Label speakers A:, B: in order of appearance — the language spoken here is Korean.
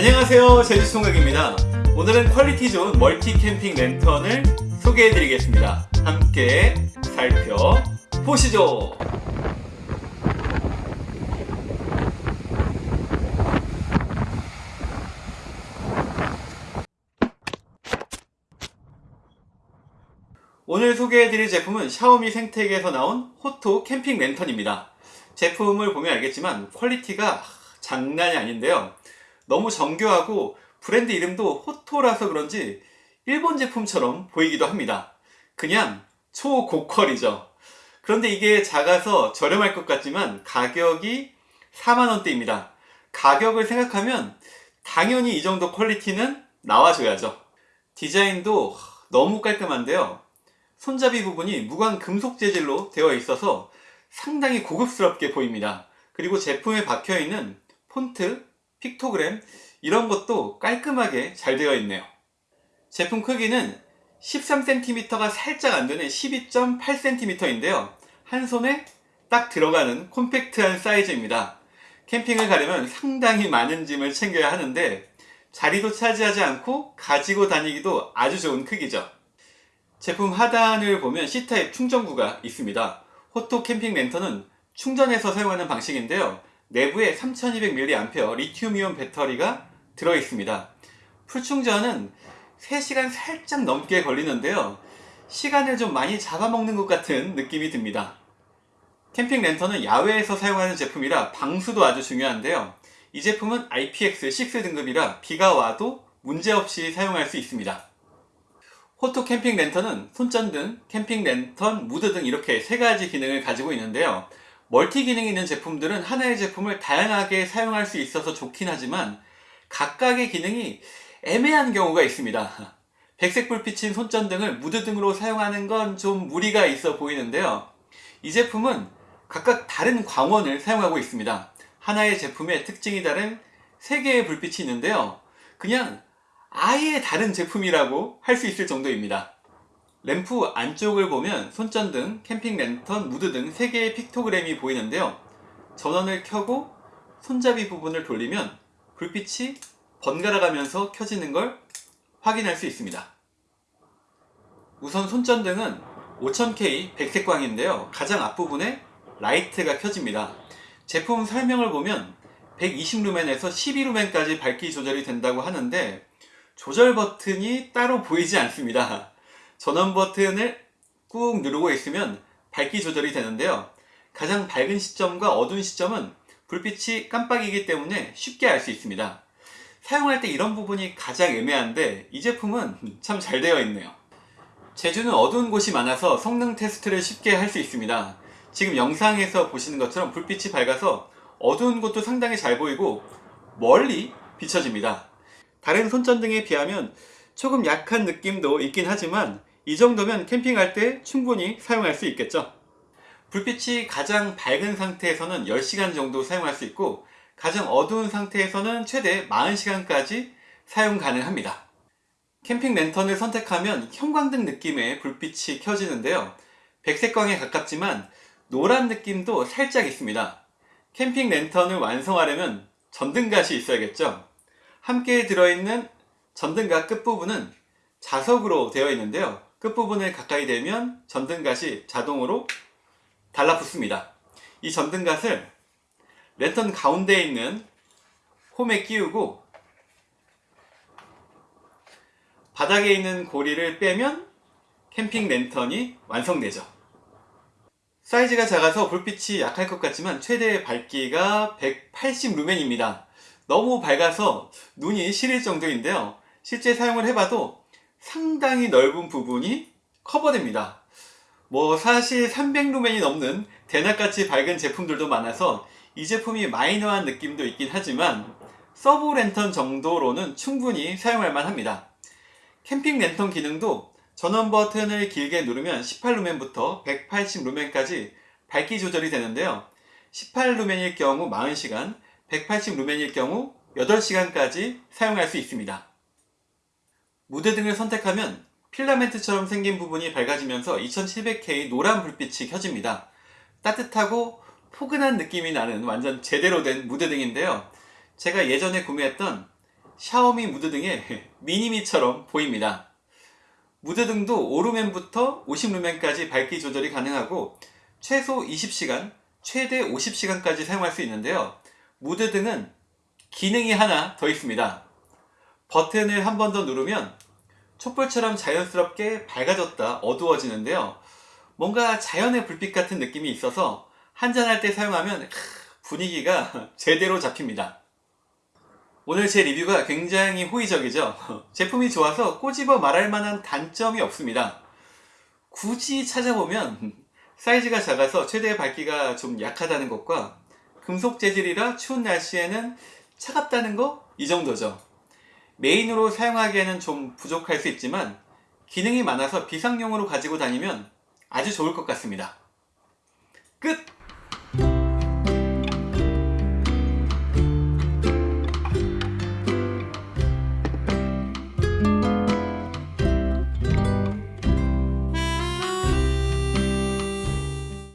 A: 안녕하세요. 제주총각입니다. 오늘은 퀄리티 좋은 멀티 캠핑 랜턴을 소개해 드리겠습니다. 함께 살펴보시죠. 오늘 소개해드릴 제품은 샤오미 생태계에서 나온 호토 캠핑 랜턴입니다. 제품을 보면 알겠지만 퀄리티가 장난이 아닌데요 너무 정교하고 브랜드 이름도 호토라서 그런지 일본 제품처럼 보이기도 합니다. 그냥 초고퀄이죠. 그런데 이게 작아서 저렴할 것 같지만 가격이 4만원대입니다. 가격을 생각하면 당연히 이 정도 퀄리티는 나와줘야죠. 디자인도 너무 깔끔한데요. 손잡이 부분이 무광 금속 재질로 되어 있어서 상당히 고급스럽게 보입니다. 그리고 제품에 박혀있는 폰트, 픽토그램 이런 것도 깔끔하게 잘 되어 있네요. 제품 크기는 13cm가 살짝 안되는 12.8cm인데요. 한 손에 딱 들어가는 콤팩트한 사이즈입니다. 캠핑을 가려면 상당히 많은 짐을 챙겨야 하는데 자리도 차지하지 않고 가지고 다니기도 아주 좋은 크기죠. 제품 하단을 보면 C타입 충전구가 있습니다. 호토 캠핑 랜턴은 충전해서 사용하는 방식인데요. 내부에 3200mAh 리튬이온 배터리가 들어있습니다. 풀충전은 3시간 살짝 넘게 걸리는데요. 시간을 좀 많이 잡아먹는 것 같은 느낌이 듭니다. 캠핑 랜턴은 야외에서 사용하는 제품이라 방수도 아주 중요한데요. 이 제품은 IPX6 등급이라 비가 와도 문제없이 사용할 수 있습니다. 호토 캠핑 랜턴은 손전등, 캠핑 랜턴, 무드 등 이렇게 세 가지 기능을 가지고 있는데요. 멀티 기능이 있는 제품들은 하나의 제품을 다양하게 사용할 수 있어서 좋긴 하지만 각각의 기능이 애매한 경우가 있습니다. 백색 불빛인 손전등을 무드 등으로 사용하는 건 좀 무리가 있어 보이는데요. 이 제품은 각각 다른 광원을 사용하고 있습니다. 하나의 제품의 특징이 다른 3개의 불빛이 있는데요. 그냥 아예 다른 제품이라고 할 수 있을 정도입니다. 램프 안쪽을 보면 손전등, 캠핑 랜턴, 무드 등 3개의 픽토그램이 보이는데요. 전원을 켜고 손잡이 부분을 돌리면 불빛이 번갈아 가면서 켜지는 걸 확인할 수 있습니다. 우선 손전등은 5000K 백색광인데요. 가장 앞부분에 라이트가 켜집니다. 제품 설명을 보면 120루멘에서 12루멘까지 밝기 조절이 된다고 하는데 조절 버튼이 따로 보이지 않습니다. 전원 버튼을 꾹 누르고 있으면 밝기 조절이 되는데요. 가장 밝은 시점과 어두운 시점은 불빛이 깜빡이기 때문에 쉽게 알 수 있습니다. 사용할 때 이런 부분이 가장 애매한데 이 제품은 참 잘 되어 있네요. 제주는 어두운 곳이 많아서 성능 테스트를 쉽게 할 수 있습니다. 지금 영상에서 보시는 것처럼 불빛이 밝아서 어두운 곳도 상당히 잘 보이고 멀리 비춰집니다. 다른 손전등에 비하면 조금 약한 느낌도 있긴 하지만 이 정도면 캠핑할 때 충분히 사용할 수 있겠죠. 불빛이 가장 밝은 상태에서는 10시간 정도 사용할 수 있고 가장 어두운 상태에서는 최대 40시간까지 사용 가능합니다. 캠핑 랜턴을 선택하면 형광등 느낌의 불빛이 켜지는데요. 백색광에 가깝지만 노란 느낌도 살짝 있습니다. 캠핑 랜턴을 완성하려면 전등갓이 있어야겠죠. 함께 들어있는 전등갓 끝부분은 자석으로 되어 있는데요 끝부분에 가까이 대면 전등갓이 자동으로 달라붙습니다. 이 전등갓을 랜턴 가운데에 있는 홈에 끼우고 바닥에 있는 고리를 빼면 캠핑 랜턴이 완성되죠. 사이즈가 작아서 불빛이 약할 것 같지만 최대 밝기가 180 루멘입니다. 너무 밝아서 눈이 시릴 정도인데요. 실제 사용을 해봐도 상당히 넓은 부분이 커버됩니다. 뭐 사실 300루멘이 넘는 대낮같이 밝은 제품들도 많아서 이 제품이 마이너한 느낌도 있긴 하지만 서브 랜턴 정도로는 충분히 사용할 만합니다. 캠핑 랜턴 기능도 전원 버튼을 길게 누르면 18루멘부터 180루멘까지 밝기 조절이 되는데요. 18루멘일 경우 40시간 180루멘일 경우 8시간까지 사용할 수 있습니다. 무드 등을 선택하면 필라멘트처럼 생긴 부분이 밝아지면서 2700K 노란 불빛이 켜집니다. 따뜻하고 포근한 느낌이 나는 완전 제대로 된 무드 등인데요. 제가 예전에 구매했던 샤오미 무드등의 미니미처럼 보입니다. 무드등도 5루멘부터 50루멘까지 밝기 조절이 가능하고 최소 20시간, 최대 50시간까지 사용할 수 있는데요. 무드등은 기능이 하나 더 있습니다. 버튼을 한 번 더 누르면 촛불처럼 자연스럽게 밝아졌다 어두워지는데요. 뭔가 자연의 불빛 같은 느낌이 있어서 한잔할 때 사용하면 분위기가 제대로 잡힙니다. 오늘 제 리뷰가 굉장히 호의적이죠. 제품이 좋아서 꼬집어 말할 만한 단점이 없습니다. 굳이 찾아보면 사이즈가 작아서 최대 밝기가 좀 약하다는 것과 금속 재질이라 추운 날씨에는 차갑다는 거? 이 정도죠. 메인으로 사용하기에는 좀 부족할 수 있지만 기능이 많아서 비상용으로 가지고 다니면 아주 좋을 것 같습니다. 끝!